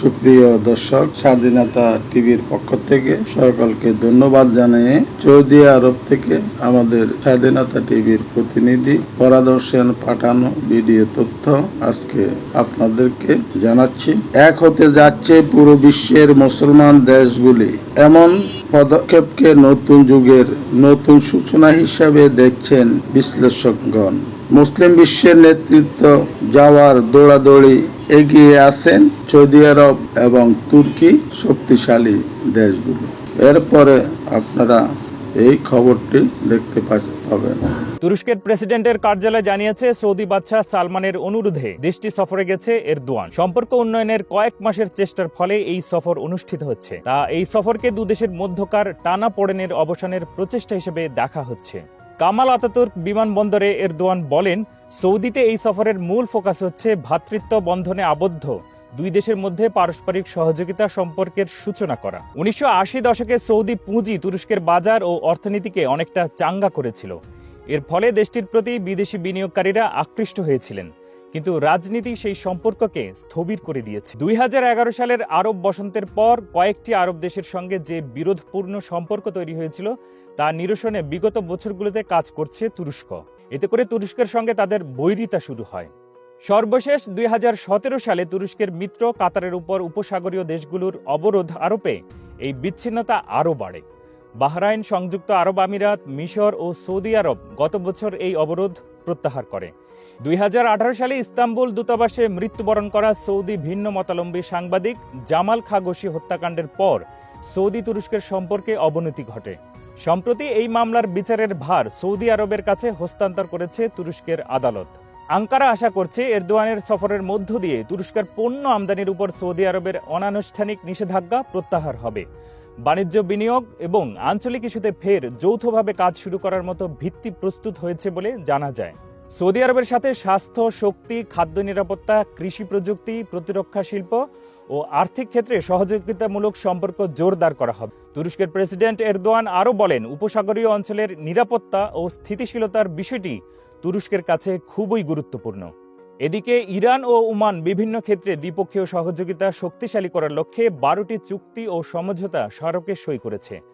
সুপ্রিয় দর্শক, স্বাধীনতা টিভির পক্ষ থেকে সকলকে ধন্যবাদ জানিয়ে সৌদি আরব থেকে আমাদের স্বাধীনতা টিভির প্রতিনিধি পরাদর্শন পাঠানো ভিডিও তথ্য আজকে আপনাদেরকে জানাচ্ছি। এক হতে যাচ্ছে পুরো বিশ্বের মুসলমান দেশগুলি। এমন পদক্ষেপকে নতুন যুগের নতুন সূচনা হিসাবে দেখছেন বিশ্লেষকগণ। মুসলিম বিশ্বের নেতৃত্ব যাওয়ার দৌড়াদৌড়ি এগিয়ে আছেন সৌদি আরব এবং তুর্কি শক্তিশালী দেশগুলো। এরপরে আপনারা এই খবরটি দেখতে পাবেন। তুরস্কের প্রেসিডেন্টের কার্যালয় জানিয়েছে, সৌদি বাদশাহ সালমানের অনুরোধে দেশটি সফরে গেছে এরদোয়ান। সম্পর্ক উন্নয়নের কয়েক মাসের চেষ্টার ফলে এই সফর অনুষ্ঠিত হচ্ছে। তা এই সফরকে দুদেশের মধ্যকার টানা পড়েনের অবসানের প্রচেষ্টা হিসেবে দেখা হচ্ছে। কামাল আতাতুর্ক বিমানবন্দরে এরদোয়ান বলেন, সৌদিতে এই সফরের মূল ফোকাস হচ্ছে ভ্রাতৃত্ব বন্ধনে আবদ্ধ। দুই দেশের মধ্যে পারস্পরিক সহযোগিতা সম্পর্কের সূচনা করা। উনিশশো আশি দশকে সৌদি পুঁজি তুরস্কের বাজার ও অর্থনীতিকে অনেকটা চাঙ্গা করেছিল। এর ফলে দেশটির প্রতি বিদেশি বিনিয়োগকারীরা আকৃষ্ট হয়েছিলেন। কিন্তু রাজনীতি সেই সম্পর্ককে স্থবির করে দিয়েছে। দুই হাজার এগারো সালের আরব বসন্তের পর কয়েকটি আরব দেশের সঙ্গে যে বিরোধপূর্ণ সম্পর্ক তৈরি হয়েছিল, তা নিরসনে বিগত বছরগুলোতে কাজ করছে তুরস্ক। এতে করে তুরস্কের সঙ্গে তাদের বৈরিতা শুরু হয়। সর্বশেষ দুই হাজার সতেরো সালে তুরস্কের মিত্র কাতারের উপর উপসাগরীয় দেশগুলোর অবরোধ আরোপে এই বিচ্ছিন্নতা আরও বাড়ে। বাহরাইন সংযুক্ত আরব আমিরাত, মিশর ও সৌদি আরব গত বছর এই অবরোধ প্রত্যাহার করে। দুই হাজার আঠারো সালে ইস্তাম্বুল দূতাবাসে মৃত্যুবরণ করা সৌদি ভিন্ন মতালম্বী সাংবাদিক জামাল খাগোশি হত্যাকাণ্ডের পর সৌদি তুরস্কের সম্পর্কে অবনতি ঘটে। সম্প্রতি এই মামলার বিচারের ভার সৌদি আরবের কাছে হস্তান্তর করেছে তুরস্কের আদালত। আঙ্কারা আশা করছে এরদোয়ানের সফরের মধ্য দিয়ে তুরস্কের পণ্য আমদানির উপর সৌদি আরবের অনানুষ্ঠানিক নিষেধাজ্ঞা প্রত্যাহার হবে। বাণিজ্য বিনিয়োগ এবং আঞ্চলিক ইস্যুতে ফের যৌথভাবে কাজ শুরু করার মতো ভিত্তি প্রস্তুত হয়েছে বলে জানা যায়। সৌদি আরবের সাথে স্বাস্থ্য, শক্তি, খাদ্য নিরাপত্তা, কৃষি প্রযুক্তি, প্রতিরক্ষা শিল্প ও আর্থিক ক্ষেত্রে সহযোগিতামূলক সম্পর্ক জোরদার করা হবে। তুরস্কের প্রেসিডেন্ট এরদোয়ান আরও বলেন, উপসাগরীয় অঞ্চলের নিরাপত্তা ও স্থিতিশীলতার বিষয়টি তুরস্কের কাছে খুবই গুরুত্বপূর্ণ। এদিকে ইরান ও ওমান বিভিন্ন ক্ষেত্রে দ্বিপক্ষীয় সহযোগিতা শক্তিশালী করার লক্ষ্যে বারোটি চুক্তি ও সমঝোতা স্মারকে সই করেছে।